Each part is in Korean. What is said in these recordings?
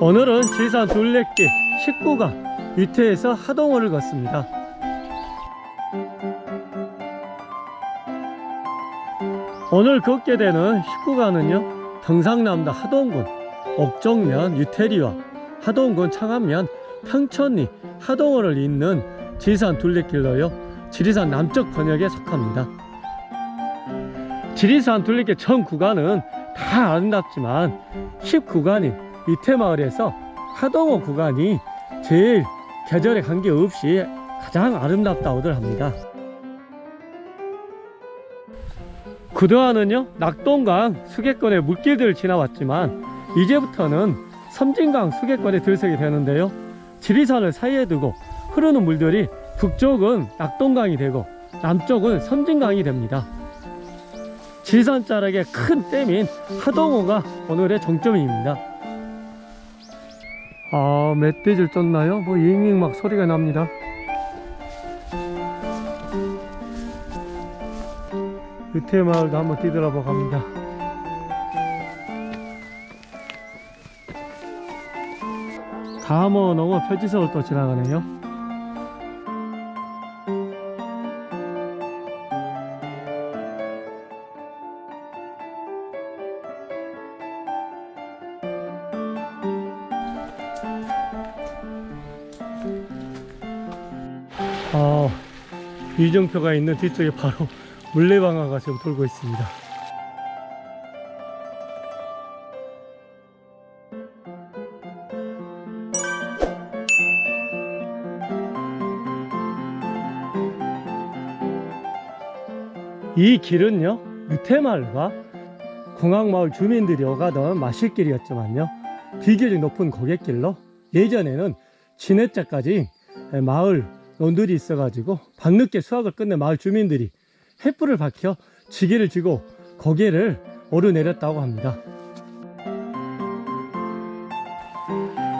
오늘은 지산 둘레길 19가 위태에서 하동호를 걷습니다. 오늘 걷게 되는 19가는요 경상남도 하동군 옥정면 유태리와 하동군 창안면 평천리 하동호를 잇는 지리산 둘레길로요. 지리산 남쪽 번역에 속합니다. 지리산 둘레길 전 구간은 다 아름답지만 10구간인 위태마을에서 하동호 구간이 제일 계절에 관계없이 가장 아름답다고들 합니다. 그동안은요 낙동강 수계권의 물길들을 지나왔지만 이제부터는 섬진강 수계권에 들서게 되는데요 지리산을 사이에 두고 흐르는 물들이 북쪽은 낙동강이 되고 남쪽은 섬진강이 됩니다 지리산 자락의 큰 댐인 하동호가 오늘의 정점입니다 아 멧돼지를 쫓나요? 뭐 잉잉 막 소리가 납니다 유태 마을도 한번 뒤돌아보고 갑니다. 감어 넘어 표지석을 또 지나가네요. 아, 이정표가 있는 뒤쪽에 바로 물레방아가 지금 돌고 있습니다. 이 길은요 유태마을과 공항마을 주민들이 오가던 마실길이었지만요 비교적 높은 고갯길로 예전에는 진해자까지 마을 논들이 있어 가지고 밤늦게 수확을 끝낸 마을 주민들이 횃불을 밝혀 지게를 쥐고 고개를 오르내렸다고 합니다.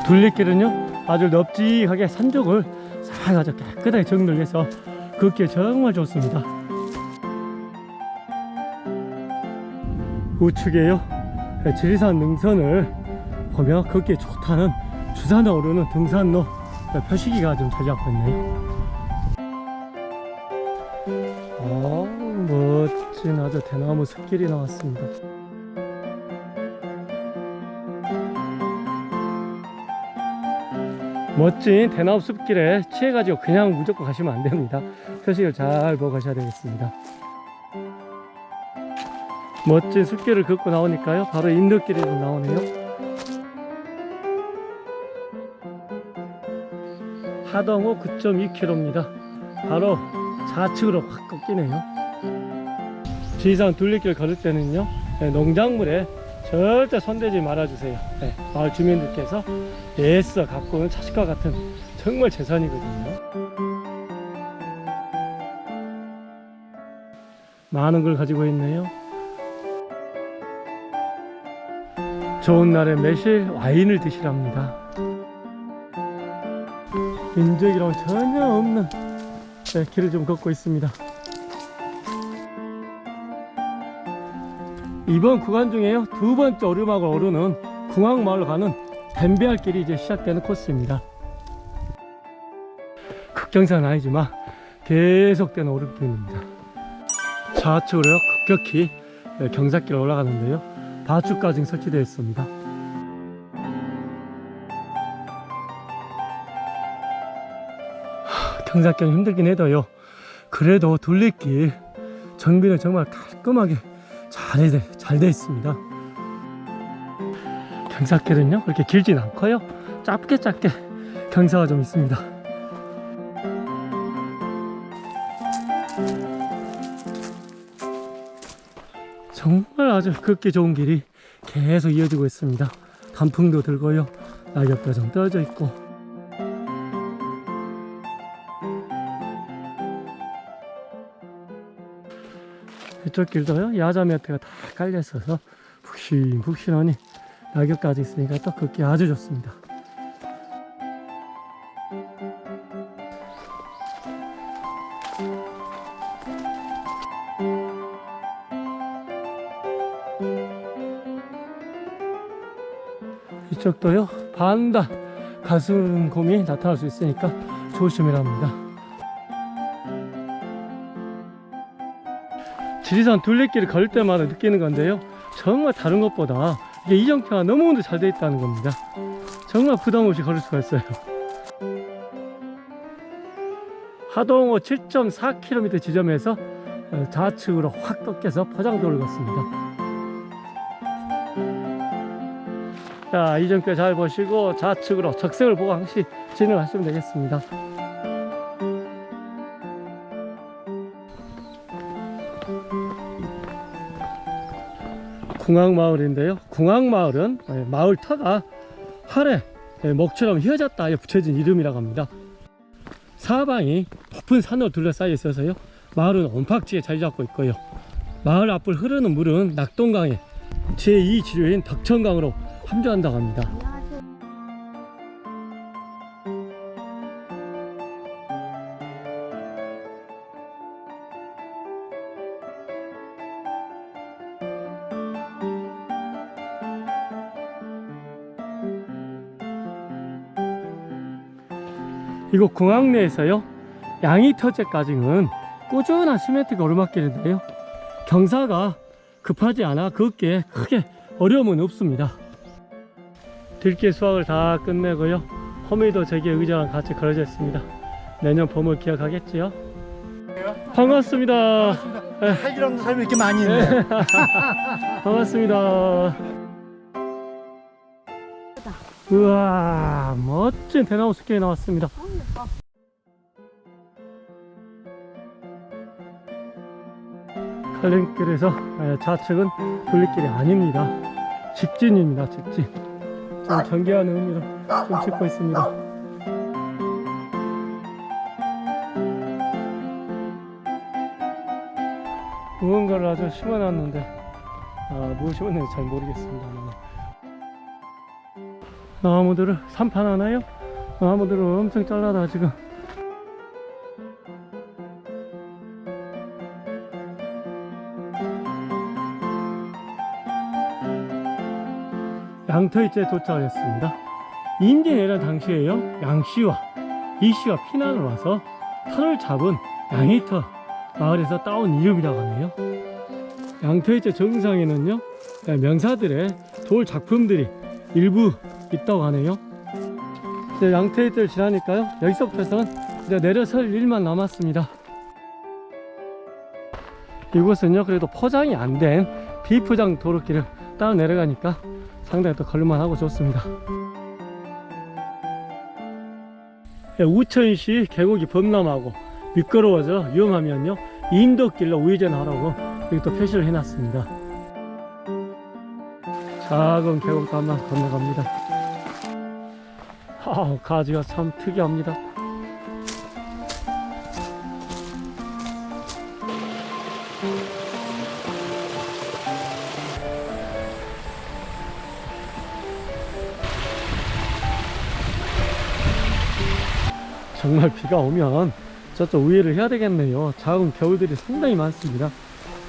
둘레길은요 아주 넓직하게 산쪽을 싹 아주 깨끗하게 정돈해서 걷기에 정말 좋습니다 우측에요? 지리산 능선을 보며 걷기에 좋다는 주산에 오르는 등산로 표시기가 좀 잡고 있네요. 아 멋진 아주 대나무 숲길이 나왔습니다. 멋진 대나무 숲길에 취해가지고 그냥 무조건 가시면 안 됩니다. 표식을 잘 보고 가셔야 되겠습니다 멋진 숲길을 걷고 나오니까요. 바로 인덕길이 좀 나오네요. 하동호 9.2km입니다 바로 좌측으로 확 꺾이네요. 지리산 둘레길 걸을 때는요 네, 농작물에 절대 손대지 말아주세요. 네, 마을 주민들께서 애써 가꾸는 자식과 같은 정말 재산이거든요. 많은 걸 가지고 있네요 좋은 날에 매실 와인을 드시랍니다. 인적이랑 전혀 없는 네, 길을 좀 걷고 있습니다. 이번 구간 중에요 두 번째 오르막을 오르는 궁항마을로 가는 댐비할 길이 이제 시작되는 코스입니다. 극경사는 아니지만 계속되는 오르길입니다. 좌측으로요 급격히 네, 경사길을 올라가는데요 바축까지 설치되어 있습니다. 경사길 힘들긴 해도요. 그래도 둘레길 정비는 정말 깔끔하게 잘돼 있습니다. 경사길은요 그렇게 길진 않고요. 짧게 짧게 경사가 좀 있습니다 정말 아주 걷기 좋은 길이 계속 이어지고 있습니다. 단풍도 들고요. 낙엽도 좀 떨어져 있고. 이쪽 길도요 야자 매트가 다 깔려 있어서 푹신푹신하니 낙엽까지 있으니까 또 걷기 아주 좋습니다 이쪽도요 반다 가슴곰이 나타날 수 있으니까 조심이랍니다. 지리산 둘레길을 걸을 때마다 느끼는 건데요 정말 다른 것보다 이게 이정표가 너무나도 잘돼 있다는 겁니다. 정말 부담 없이 걸을 수가 있어요. 하동호 7.4km 지점에서 어, 좌측으로 확 꺾여서 포장도를 걷습니다 자 이정표 잘 보시고 좌측으로 적색을 보고 항시 진행하시면 되겠습니다. 궁악마을인데요. 궁악마을은 예, 마을 터가 활에 예, 목처럼 휘어졌다 에 붙여진 이름이라고 합니다. 사방이 높은 산으로 둘러싸여 있어서요. 마을은 온팍지에 자리 잡고 있고요. 마을 앞을 흐르는 물은 낙동강의 제2지류인 덕천강으로 함유한다고 합니다. 이곳 공항 내에서요 양이터제까지는 꾸준한 시멘트 오르막길인데요. 경사가 급하지 않아 걷기에 크게 어려움은 없습니다 들길 수확을 다 끝내고요. 호미도 제게 의자랑 같이 걸어져 있습니다. 내년 봄을 기약하겠지요? 반갑습니다. 할일 없는 사람이 이렇게 많이 있네. 반갑습니다. 우와 멋진 대나무 숲길이 나왔습니다. 칼림길에서 에, 좌측은 둘리길이 아닙니다. 직진입니다 직진 좀 경계하는 의미로 좀 찍고 있습니다 무언가를 아주 심어놨는데 아, 뭐 심었는지 잘 모르겠습니다 나무들을 산판 하나요? 나무들을 엄청 잘라다 지금 양터이째 도착했습니다. 인디 내려 당시에요. 양씨와 이씨가 피난을 와서 터를 잡은 양이터 마을에서 따온 이름이라고 하네요. 양터이째 정상에는요 명사들의 돌 작품들이 일부 있다고 하네요. 이제 양터이째를 지나니까요 여기서부터는 이제 내려설 일만 남았습니다. 이곳은요 그래도 포장이 안 된 비포장 도로길을 따라 내려가니까 상당히 또 걸을만하고 좋습니다. 예, 우천시 계곡이 범람하고 미끄러워져 위험하면요 인도길로 우회전하라고 여기 또 표시를 해놨습니다. 작은 계곡도 한번 건너갑니다. 아, 가지가 참 특이합니다 정말 비가 오면 저쪽 우회를 해야 되겠네요. 작은 겨울들이 상당히 많습니다.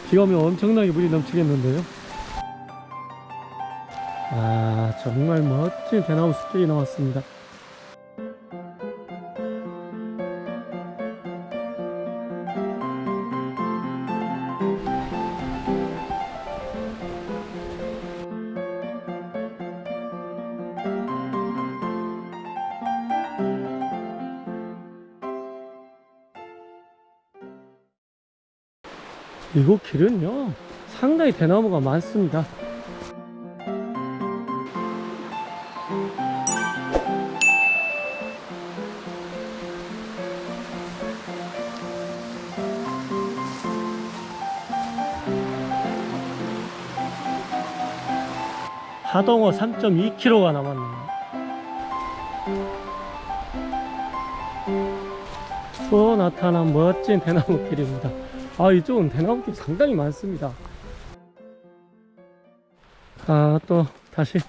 비가 오면 엄청나게 물이 넘치겠는데요. 아 정말 멋진 대나무 숲길이 나왔습니다 이곳 길은요? 상당히 대나무가 많습니다. 하동호 3.2km가 남았네요. 또 나타난 멋진 대나무 길입니다 아 이쪽은 대나무숲 상당히 많습니다. 아 또 다시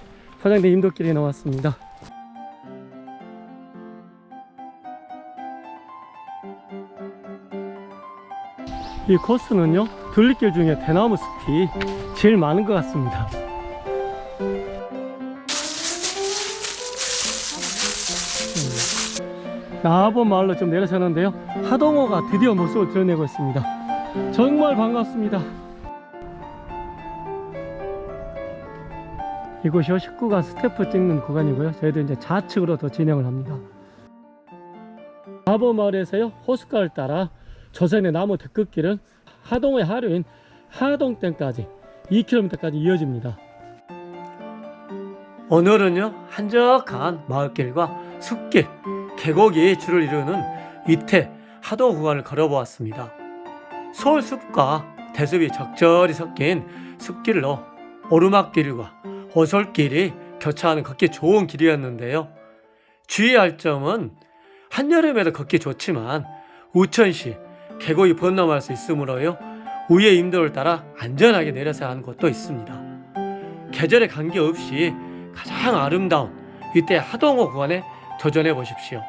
화장대 인도길에 나왔습니다. 이 코스는요 둘리길 중에 대나무 숲이 제일 많은 것 같습니다. 음. 나보 마을로 좀 내려서는데요 하동호가 드디어 모습을 드러내고 있습니다. 정말 반갑습니다. 이곳이 19간 스태프 찍는 구간이고요. 저희도 이제 좌측으로 더 진행을 합니다. 나아본 마을에서요 호숫가를 따라 조선의 나무 데크길은 하동의 하류인 하동댐까지 2km까지 이어집니다. 오늘은요 한적한 마을길과 숲길, 계곡이 줄을 이루는 이태 하동 구간을 걸어보았습니다. 서울 숲과 대숲이 적절히 섞인 숲길로 오르막길과 오솔길이 교차하는 걷기 좋은 길이었는데요. 주의할 점은 한여름에도 걷기 좋지만 우천시 계곡이 번넘할 수 있으므로요. 우의 임도를 따라 안전하게 내려서야 하는 곳도 있습니다. 계절에 관계없이 가장 아름다운 이때 하동호 구간에 도전해 보십시오.